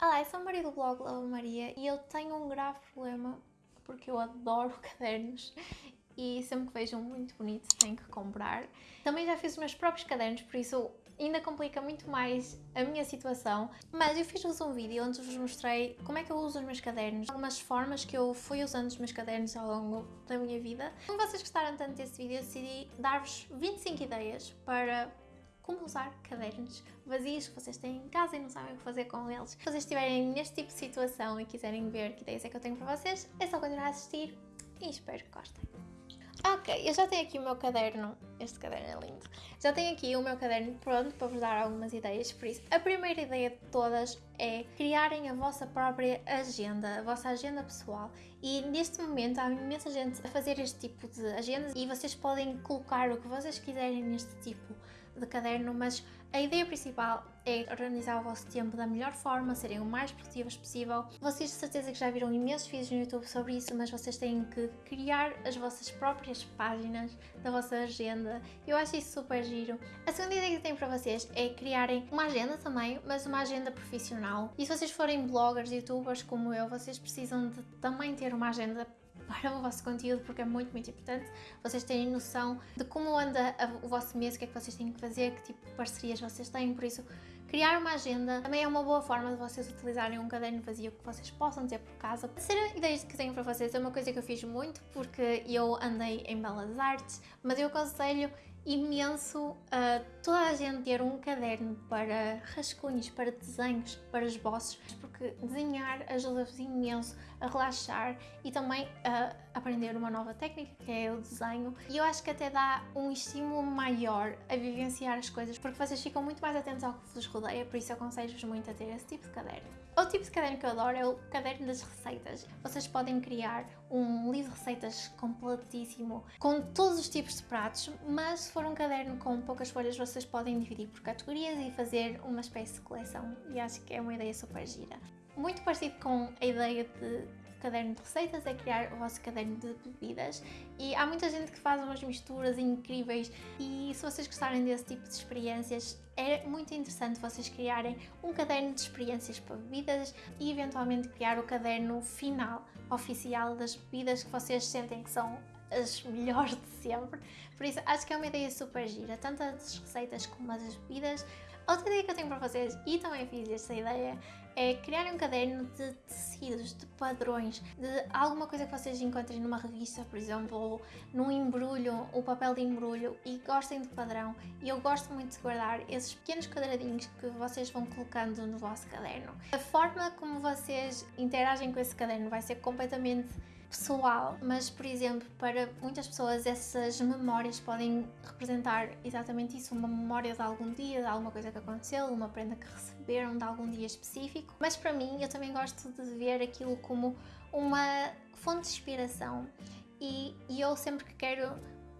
Olá, eu sou a Maria do blog Lava Maria e eu tenho um grave problema porque eu adoro cadernos e sempre que vejo um muito bonito tenho que comprar. Também já fiz os meus próprios cadernos, por isso ainda complica muito mais a minha situação, mas eu fiz-vos um vídeo onde vos mostrei como é que eu uso os meus cadernos, algumas formas que eu fui usando os meus cadernos ao longo da minha vida. Como vocês gostaram tanto desse vídeo, eu decidi dar-vos 25 ideias para como usar cadernos vazios que vocês têm em casa e não sabem o que fazer com eles. Se vocês estiverem neste tipo de situação e quiserem ver que ideias é que eu tenho para vocês, é só continuar a assistir e espero que gostem. Ok, eu já tenho aqui o meu caderno, este caderno é lindo, já tenho aqui o meu caderno pronto para vos dar algumas ideias, por isso a primeira ideia de todas é criarem a vossa própria agenda, a vossa agenda pessoal e neste momento há imensa gente a fazer este tipo de agendas e vocês podem colocar o que vocês quiserem neste tipo de caderno, mas a ideia principal é organizar o vosso tempo da melhor forma, serem o mais produtivos possível. Vocês de certeza que já viram imensos vídeos no YouTube sobre isso, mas vocês têm que criar as vossas próprias páginas da vossa agenda. Eu acho isso super giro. A segunda ideia que tenho para vocês é criarem uma agenda também, mas uma agenda profissional. E se vocês forem bloggers, youtubers como eu, vocês precisam de também ter uma agenda para o vosso conteúdo porque é muito, muito importante vocês terem noção de como anda o vosso mês, o que é que vocês têm que fazer, que tipo de parcerias vocês têm, por isso criar uma agenda também é uma boa forma de vocês utilizarem um caderno vazio que vocês possam ter por casa. A terceira ideia que tenho para vocês é uma coisa que eu fiz muito porque eu andei em belas artes, mas eu aconselho imenso uh, toda a gente ter um caderno para rascunhos, para desenhos, para esboços, porque desenhar ajuda-vos imenso a relaxar e também a aprender uma nova técnica que é o desenho e eu acho que até dá um estímulo maior a vivenciar as coisas porque vocês ficam muito mais atentos ao que vos rodeia, por isso aconselho-vos muito a ter esse tipo de caderno. Outro tipo de caderno que eu adoro é o caderno das receitas. Vocês podem criar um livro de receitas completíssimo com todos os tipos de pratos, mas se for um caderno com poucas folhas, vocês podem dividir por categorias e fazer uma espécie de coleção. E acho que é uma ideia super gira. Muito parecido com a ideia de caderno de receitas é criar o vosso caderno de bebidas e há muita gente que faz umas misturas incríveis e se vocês gostarem desse tipo de experiências é muito interessante vocês criarem um caderno de experiências para bebidas e eventualmente criar o caderno final oficial das bebidas que vocês sentem que são as melhores de sempre. Por isso, acho que é uma ideia super gira, tanto as receitas como as bebidas. Outra ideia que eu tenho para vocês, e também fiz esta ideia, é criar um caderno de tecidos, de padrões, de alguma coisa que vocês encontrem numa revista, por exemplo, ou num embrulho, o papel de embrulho, e gostem de padrão. E eu gosto muito de guardar esses pequenos quadradinhos que vocês vão colocando no vosso caderno. A forma como vocês interagem com esse caderno vai ser completamente pessoal, mas por exemplo, para muitas pessoas essas memórias podem representar exatamente isso, uma memória de algum dia, de alguma coisa que aconteceu, uma prenda que receberam de algum dia específico. Mas para mim, eu também gosto de ver aquilo como uma fonte de inspiração e, e eu sempre que quero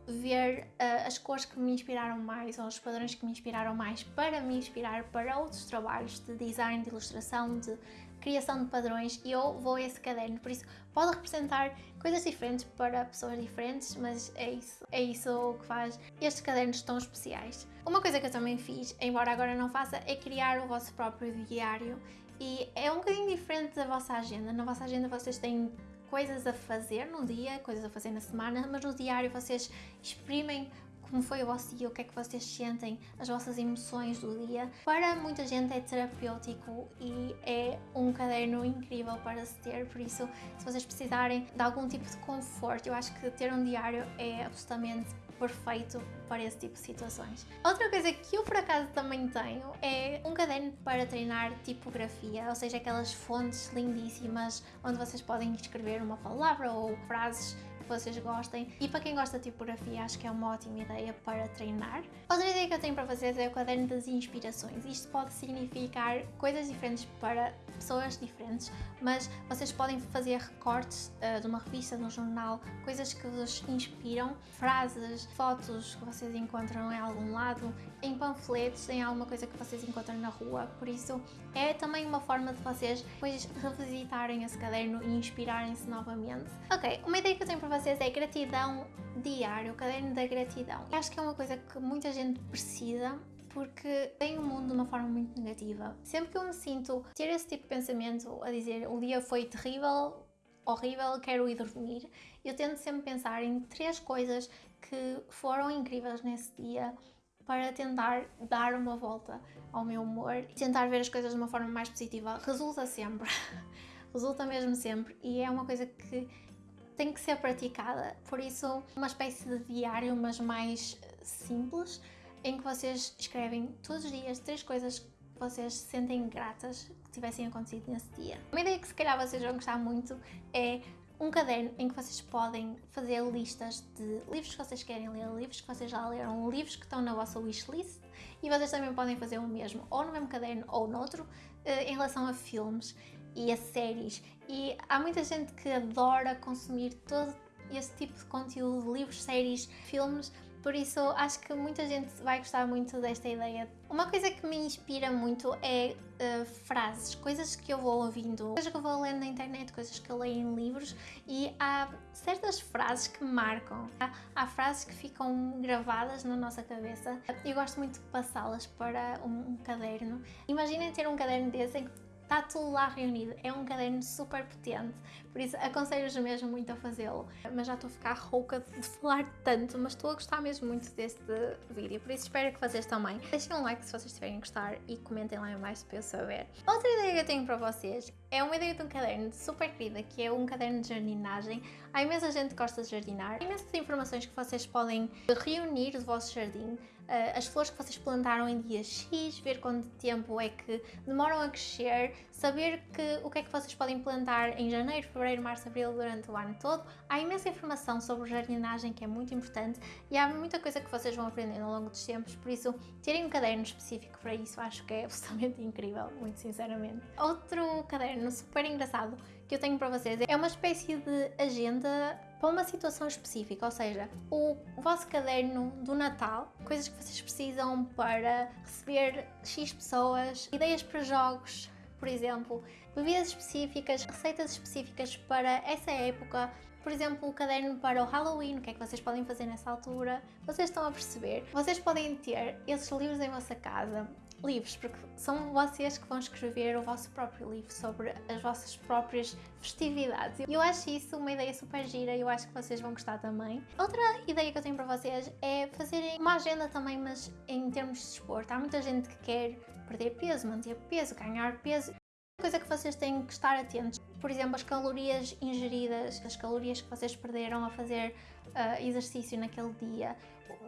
ver uh, as cores que me inspiraram mais ou os padrões que me inspiraram mais para me inspirar para outros trabalhos de design, de ilustração, de criação de padrões e eu vou a esse caderno, por isso pode representar coisas diferentes para pessoas diferentes, mas é isso, é isso que faz estes cadernos tão especiais. Uma coisa que eu também fiz, embora agora não faça, é criar o vosso próprio diário e é um bocadinho diferente da vossa agenda. Na vossa agenda vocês têm coisas a fazer no dia, coisas a fazer na semana, mas no diário vocês exprimem como foi o vosso dia, o que é que vocês sentem, as vossas emoções do dia. Para muita gente é terapêutico e é um caderno incrível para se ter, por isso, se vocês precisarem de algum tipo de conforto, eu acho que ter um diário é absolutamente perfeito para esse tipo de situações. Outra coisa que eu por acaso também tenho é um caderno para treinar tipografia, ou seja, aquelas fontes lindíssimas onde vocês podem escrever uma palavra ou frases que vocês gostem e para quem gosta de tipografia acho que é uma ótima ideia para treinar. Outra ideia que eu tenho para vocês é o caderno das inspirações. Isto pode significar coisas diferentes para pessoas diferentes, mas vocês podem fazer recortes uh, de uma revista, de um jornal, coisas que vos inspiram, frases, fotos que vocês encontram em algum lado, em panfletos, em alguma coisa que vocês encontram na rua. Por isso, é também uma forma de vocês depois revisitarem esse caderno e inspirarem-se novamente. Ok, uma ideia que eu tenho para vocês é gratidão diário, o caderno da gratidão. Acho que é uma coisa que muita gente precisa porque veem o mundo de uma forma muito negativa. Sempre que eu me sinto ter esse tipo de pensamento a dizer o dia foi terrível, horrível, quero ir dormir, eu tento sempre pensar em três coisas que foram incríveis nesse dia para tentar dar uma volta ao meu humor e tentar ver as coisas de uma forma mais positiva. Resulta sempre, resulta mesmo sempre e é uma coisa que tem que ser praticada. Por isso, uma espécie de diário, mas mais simples, em que vocês escrevem todos os dias três coisas que vocês se sentem gratas que tivessem acontecido nesse dia. Uma ideia que se calhar vocês vão gostar muito é um caderno em que vocês podem fazer listas de livros que vocês querem ler, livros que vocês já leram, livros que estão na vossa wishlist e vocês também podem fazer o mesmo, ou no mesmo caderno ou noutro, eh, em relação a filmes e a séries. E há muita gente que adora consumir todo esse tipo de conteúdo, livros, séries, filmes, por isso, acho que muita gente vai gostar muito desta ideia. Uma coisa que me inspira muito é uh, frases, coisas que eu vou ouvindo, coisas que eu vou lendo na internet, coisas que eu leio em livros e há certas frases que marcam. Há, há frases que ficam gravadas na nossa cabeça. Eu gosto muito de passá-las para um, um caderno. Imaginem ter um caderno desse em que está tudo lá reunido. É um caderno super potente, por isso aconselho-vos mesmo muito a fazê-lo. Mas já estou a ficar rouca de falar tanto, mas estou a gostar mesmo muito deste vídeo, por isso espero que vocês também. Deixem um like se vocês estiverem a gostar e comentem lá em baixo para eu saber. Outra ideia que eu tenho para vocês é uma ideia de um caderno super querida, que é um caderno de jardinagem. Há imensa gente que gosta de jardinar, há imensas informações que vocês podem reunir do vosso jardim, as flores que vocês plantaram em dia X, ver quanto tempo é que demoram a crescer, saber que, o que é que vocês podem plantar em janeiro, fevereiro, março, abril durante o ano todo. Há imensa informação sobre jardinagem que é muito importante e há muita coisa que vocês vão aprendendo ao longo dos tempos, por isso terem um caderno específico para isso acho que é absolutamente incrível, muito sinceramente. Outro caderno super engraçado que eu tenho para vocês é uma espécie de agenda para uma situação específica, ou seja, o vosso caderno do Natal, coisas que vocês precisam para receber X pessoas, ideias para jogos, por exemplo, bebidas específicas, receitas específicas para essa época, por exemplo, o caderno para o Halloween, o que é que vocês podem fazer nessa altura, vocês estão a perceber. Vocês podem ter esses livros em vossa casa livros, porque são vocês que vão escrever o vosso próprio livro sobre as vossas próprias festividades. Eu acho isso uma ideia super gira e eu acho que vocês vão gostar também. Outra ideia que eu tenho para vocês é fazerem uma agenda também, mas em termos de desporto. Há muita gente que quer perder peso, manter peso, ganhar peso. Coisa que vocês têm que estar atentos, por exemplo, as calorias ingeridas, as calorias que vocês perderam a fazer uh, exercício naquele dia,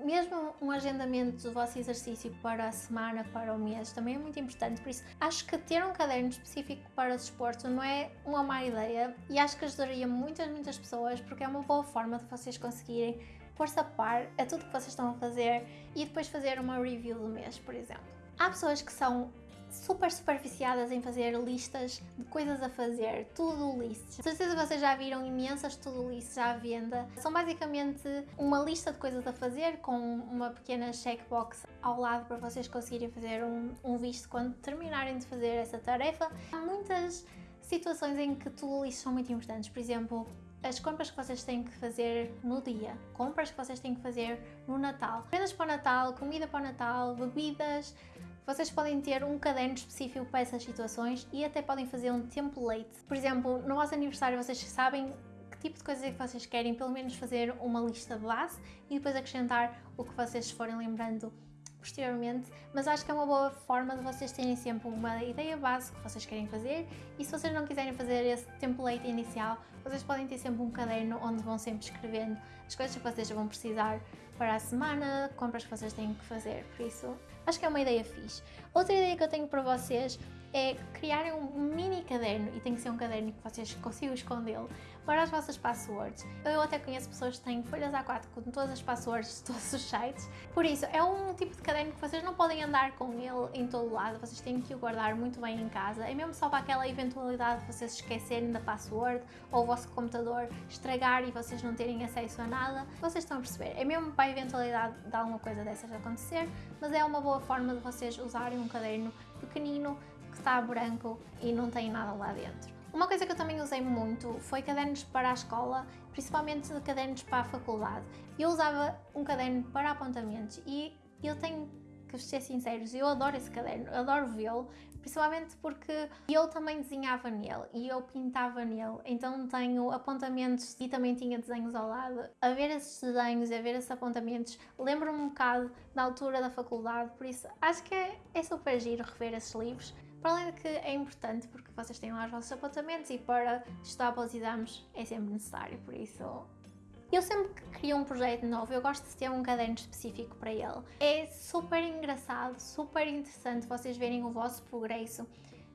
mesmo um agendamento do vosso exercício para a semana, para o mês, também é muito importante. Por isso, acho que ter um caderno específico para o desporto não é uma má ideia e acho que ajudaria muitas, muitas pessoas porque é uma boa forma de vocês conseguirem pôr-se a par a tudo que vocês estão a fazer e depois fazer uma review do mês, por exemplo. Há pessoas que são super superficiadas em fazer listas de coisas a fazer, tudo lists. Certeza vocês já viram imensas tudo lists à venda. São basicamente uma lista de coisas a fazer com uma pequena checkbox ao lado para vocês conseguirem fazer um, um visto quando terminarem de fazer essa tarefa. Há muitas situações em que tudo lists são muito importantes. Por exemplo, as compras que vocês têm que fazer no dia, compras que vocês têm que fazer no Natal, prendas para o Natal, comida para o Natal, bebidas, vocês podem ter um caderno específico para essas situações e até podem fazer um template. Por exemplo, no vosso aniversário vocês sabem que tipo de coisas é que vocês querem, pelo menos fazer uma lista base e depois acrescentar o que vocês forem lembrando posteriormente, mas acho que é uma boa forma de vocês terem sempre uma ideia base que vocês querem fazer e se vocês não quiserem fazer esse template inicial, vocês podem ter sempre um caderno onde vão sempre escrevendo as coisas que vocês vão precisar para a semana, compras que vocês têm que fazer, por isso acho que é uma ideia fixe. Outra ideia que eu tenho para vocês é criarem um mini caderno, e tem que ser um caderno que vocês consigam escondê-lo, para as vossas passwords. Eu até conheço pessoas que têm folhas A4 com todas as passwords de todos os sites, por isso é um tipo de caderno que vocês não podem andar com ele em todo lado, vocês têm que o guardar muito bem em casa, é mesmo só para aquela eventualidade de vocês esquecerem da password ou o vosso computador estragar e vocês não terem acesso a nada, vocês estão a perceber, é mesmo para a eventualidade de alguma coisa dessas acontecer, mas é uma boa forma de vocês usarem um caderno pequenino que está branco e não tem nada lá dentro. Uma coisa que eu também usei muito foi cadernos para a escola, principalmente cadernos para a faculdade. Eu usava um caderno para apontamentos e eu tenho que ser sinceros, eu adoro esse caderno, adoro vê-lo, principalmente porque eu também desenhava nele e eu pintava nele, então tenho apontamentos e também tinha desenhos ao lado. A ver esses desenhos, a ver esses apontamentos, lembro-me um bocado da altura da faculdade, por isso acho que é, é super giro rever esses livros. Para além de que é importante porque vocês têm lá os vossos apontamentos e para estudar para os exames é sempre necessário, por isso eu sempre que crio um projeto novo, eu gosto de ter um caderno específico para ele. É super engraçado, super interessante vocês verem o vosso progresso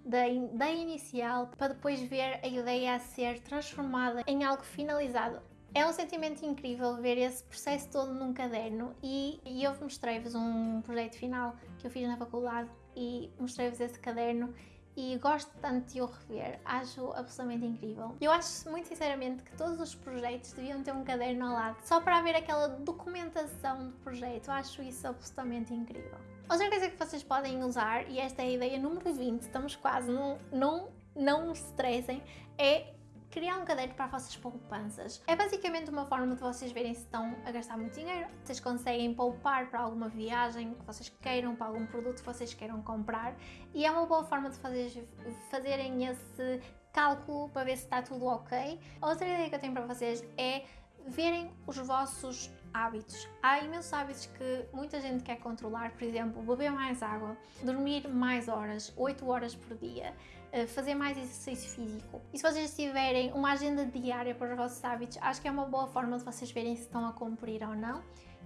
da, da inicial para depois ver a ideia a ser transformada em algo finalizado. É um sentimento incrível ver esse processo todo num caderno e, e eu mostrei-vos um projeto final que eu fiz na faculdade e mostrei-vos esse caderno e gosto tanto de o rever, acho absolutamente incrível. Eu acho muito sinceramente que todos os projetos deviam ter um caderno ao lado, só para haver aquela documentação do projeto, acho isso absolutamente incrível. Outra coisa que vocês podem usar, e esta é a ideia número 20, estamos quase, não, não, não se estressem, é criar um caderno para as vossas poupanças. É basicamente uma forma de vocês verem se estão a gastar muito dinheiro, vocês conseguem poupar para alguma viagem que vocês queiram, para algum produto que vocês queiram comprar e é uma boa forma de fazer, fazerem esse cálculo para ver se está tudo ok. Outra ideia que eu tenho para vocês é verem os vossos hábitos. Há imensos hábitos que muita gente quer controlar, por exemplo, beber mais água, dormir mais horas, 8 horas por dia, eh, fazer mais exercício físico. E se vocês tiverem uma agenda diária para os vossos hábitos, acho que é uma boa forma de vocês verem se estão a cumprir ou não.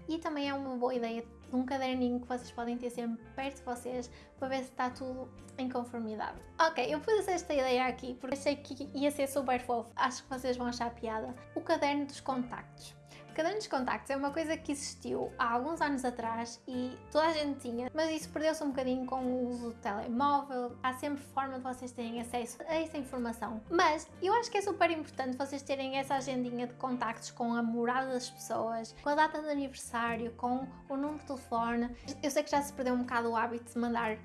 E também é uma boa ideia de um caderninho que vocês podem ter sempre perto de vocês para ver se está tudo em conformidade. Ok, eu pus esta ideia aqui porque achei que ia ser super fofo. Acho que vocês vão achar piada. O caderno dos contactos caderno dos contactos é uma coisa que existiu há alguns anos atrás e toda a gente tinha, mas isso perdeu-se um bocadinho com o uso do telemóvel. Há sempre forma de vocês terem acesso a essa informação. Mas eu acho que é super importante vocês terem essa agendinha de contactos com a morada das pessoas, com a data de aniversário, com o número de telefone. Eu sei que já se perdeu um bocado o hábito de mandar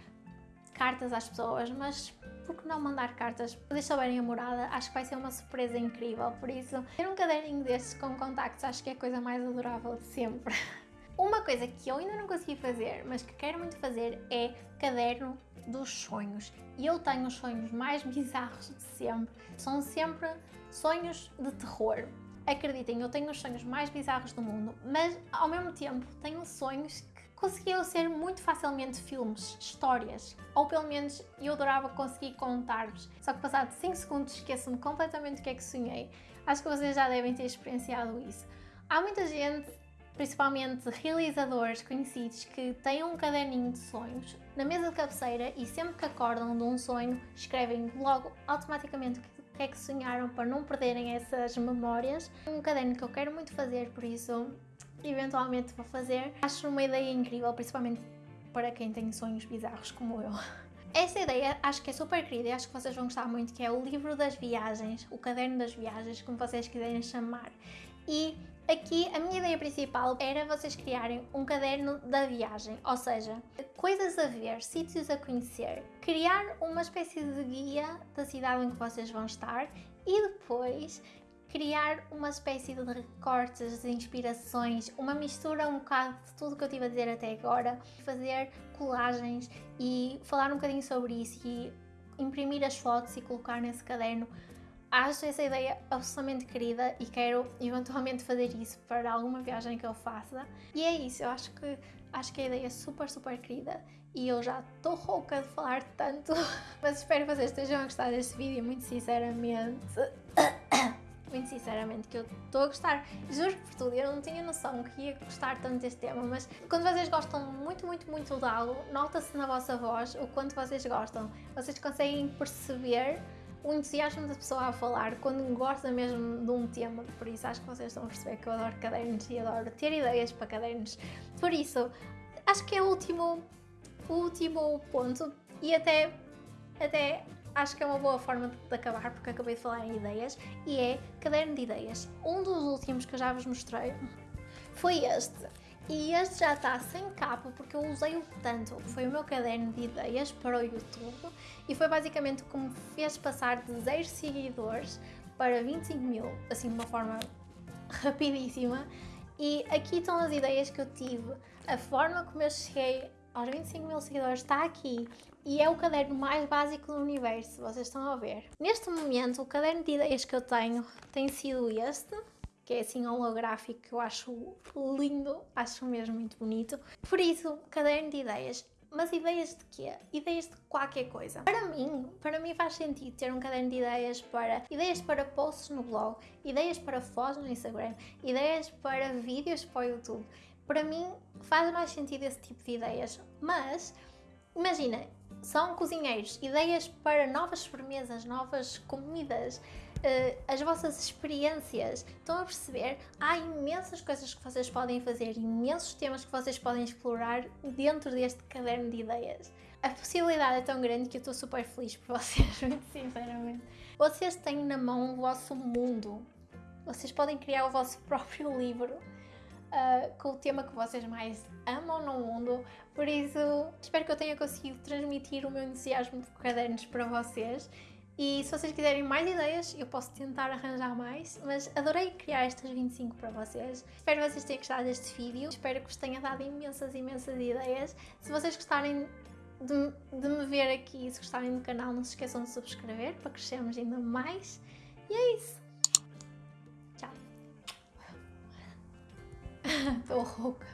cartas às pessoas, mas por que não mandar cartas? Deixa souberem a morada, acho que vai ser uma surpresa incrível. Por isso, ter um caderninho destes com contactos acho que é a coisa mais adorável de sempre. Uma coisa que eu ainda não consegui fazer, mas que quero muito fazer, é caderno dos sonhos. E eu tenho os sonhos mais bizarros de sempre. São sempre sonhos de terror. Acreditem, eu tenho os sonhos mais bizarros do mundo, mas ao mesmo tempo tenho sonhos conseguiam ser muito facilmente filmes, histórias, ou pelo menos eu adorava conseguir contar-vos. Só que passado 5 segundos esqueço-me completamente o que é que sonhei. Acho que vocês já devem ter experienciado isso. Há muita gente, principalmente realizadores conhecidos, que têm um caderninho de sonhos na mesa de cabeceira e sempre que acordam de um sonho escrevem logo automaticamente o que é que sonharam para não perderem essas memórias. Um caderno que eu quero muito fazer, por isso eventualmente vou fazer. Acho uma ideia incrível, principalmente para quem tem sonhos bizarros como eu. Essa ideia acho que é super querida e acho que vocês vão gostar muito, que é o livro das viagens, o caderno das viagens, como vocês quiserem chamar. E aqui a minha ideia principal era vocês criarem um caderno da viagem, ou seja, coisas a ver, sítios a conhecer, criar uma espécie de guia da cidade em que vocês vão estar e depois criar uma espécie de recortes, de inspirações, uma mistura um bocado de tudo que eu tive a dizer até agora, fazer colagens e falar um bocadinho sobre isso e imprimir as fotos e colocar nesse caderno. Acho essa ideia absolutamente querida e quero eventualmente fazer isso para alguma viagem que eu faça. E é isso, eu acho que acho que a ideia é super, super querida e eu já estou rouca de falar tanto, mas espero que vocês estejam a gostar deste vídeo, muito sinceramente muito sinceramente que eu estou a gostar. Juro por tudo, eu não tinha noção que ia gostar tanto deste tema, mas quando vocês gostam muito, muito, muito de algo, nota-se na vossa voz o quanto vocês gostam. Vocês conseguem perceber o entusiasmo da pessoa a falar quando gosta mesmo de um tema. Por isso, acho que vocês estão a perceber que eu adoro cadernos e adoro ter ideias para cadernos. Por isso, acho que é o último, o último ponto e até, até acho que é uma boa forma de acabar, porque acabei de falar em ideias, e é caderno de ideias. Um dos últimos que eu já vos mostrei foi este. E este já está sem capa porque eu usei-o tanto. Foi o meu caderno de ideias para o YouTube e foi basicamente o que me fez passar de 0 seguidores para 25 mil, assim de uma forma rapidíssima. E aqui estão as ideias que eu tive, a forma como eu cheguei aos 25 mil seguidores está aqui e é o caderno mais básico do universo, vocês estão a ver. Neste momento, o caderno de ideias que eu tenho tem sido este, que é assim holográfico, que eu acho lindo, acho mesmo muito bonito. Por isso, caderno de ideias. Mas ideias de quê? Ideias de qualquer coisa. Para mim, para mim faz sentido ter um caderno de ideias para ideias para posts no blog, ideias para fotos no Instagram, ideias para vídeos para o YouTube. Para mim faz mais sentido esse tipo de ideias. Mas imagina, são cozinheiros, ideias para novas sobremesas, novas comidas, uh, as vossas experiências. Estão a perceber? Há imensas coisas que vocês podem fazer, imensos temas que vocês podem explorar dentro deste caderno de ideias. A possibilidade é tão grande que eu estou super feliz por vocês, muito sinceramente. Vocês têm na mão o vosso mundo. Vocês podem criar o vosso próprio livro uh, com o tema que vocês mais amam no mundo. Por isso, espero que eu tenha conseguido transmitir o meu entusiasmo por cadernos para vocês. E se vocês quiserem mais ideias, eu posso tentar arranjar mais, mas adorei criar estas 25 para vocês. Espero que vocês tenham gostado deste vídeo, espero que vos tenha dado imensas, imensas ideias. Se vocês gostarem de, de me ver aqui e se gostarem do canal, não se esqueçam de subscrever para crescermos ainda mais. E é isso. Tchau. Estou rouca.